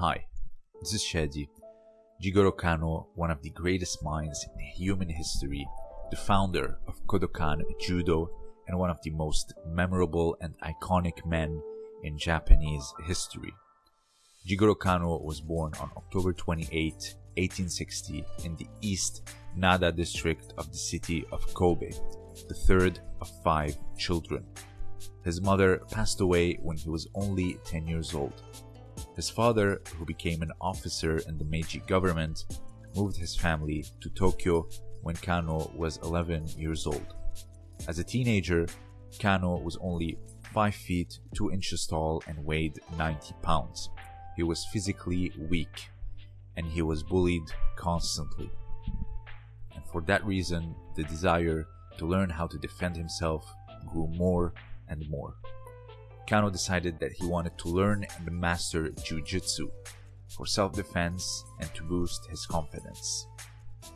Hi, this is Shadi. Jigoro Kano, one of the greatest minds in human history, the founder of Kodokan Judo, and one of the most memorable and iconic men in Japanese history. Jigoro Kano was born on October 28, 1860, in the East Nada district of the city of Kobe, the third of five children. His mother passed away when he was only 10 years old. His father, who became an officer in the Meiji government, moved his family to Tokyo when Kano was 11 years old. As a teenager, Kano was only 5 feet 2 inches tall and weighed 90 pounds. He was physically weak and he was bullied constantly. And for that reason, the desire to learn how to defend himself grew more and more. Kano decided that he wanted to learn and master jujitsu for self-defense and to boost his confidence.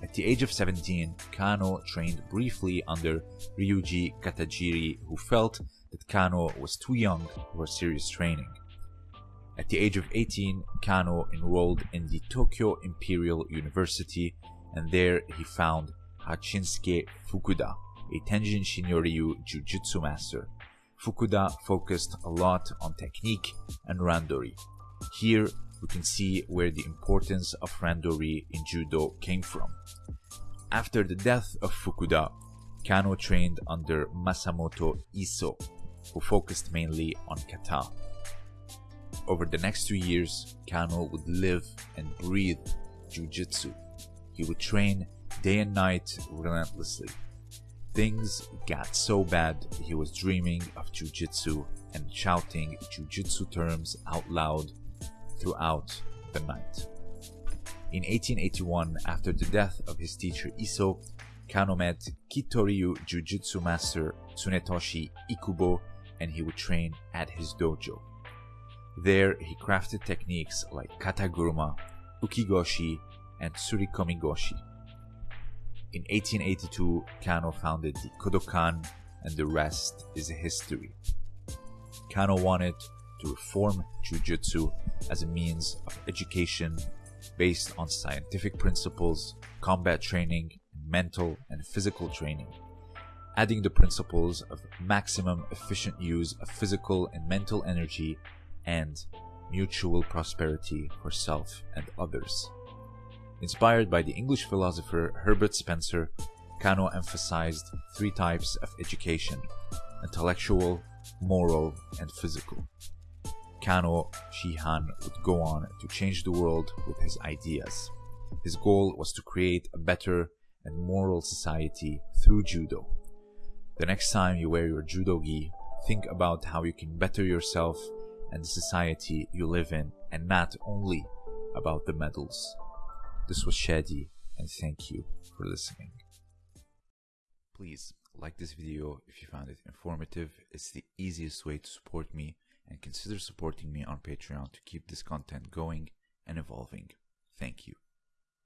At the age of 17, Kano trained briefly under Ryuji Katajiri who felt that Kano was too young for serious training. At the age of 18, Kano enrolled in the Tokyo Imperial University and there he found Hachinsuke Fukuda, a Tenjin Shinryu Jiu-Jitsu master. Fukuda focused a lot on technique and randori. Here we can see where the importance of randori in judo came from. After the death of Fukuda, Kano trained under Masamoto Iso, who focused mainly on kata. Over the next two years, Kano would live and breathe jujitsu. He would train day and night relentlessly. Things got so bad he was dreaming of jujitsu and shouting jujitsu terms out loud throughout the night. In 1881, after the death of his teacher Iso, Kano met Kitoryu Jujutsu master Tsunetoshi Ikubo and he would train at his dojo. There, he crafted techniques like kataguruma, ukigoshi, and surikomigoshi. In 1882, Kano founded the Kodokan, and the rest is history. Kano wanted to reform Jujutsu as a means of education based on scientific principles, combat training, mental and physical training, adding the principles of maximum efficient use of physical and mental energy and mutual prosperity for self and others. Inspired by the English philosopher Herbert Spencer, Kano emphasized three types of education intellectual, moral, and physical. Kano Shihan would go on to change the world with his ideas. His goal was to create a better and moral society through judo. The next time you wear your judo gi, think about how you can better yourself and the society you live in, and not only about the medals. This was Shadi, and thank you for listening. Please like this video if you found it informative. It's the easiest way to support me, and consider supporting me on Patreon to keep this content going and evolving. Thank you.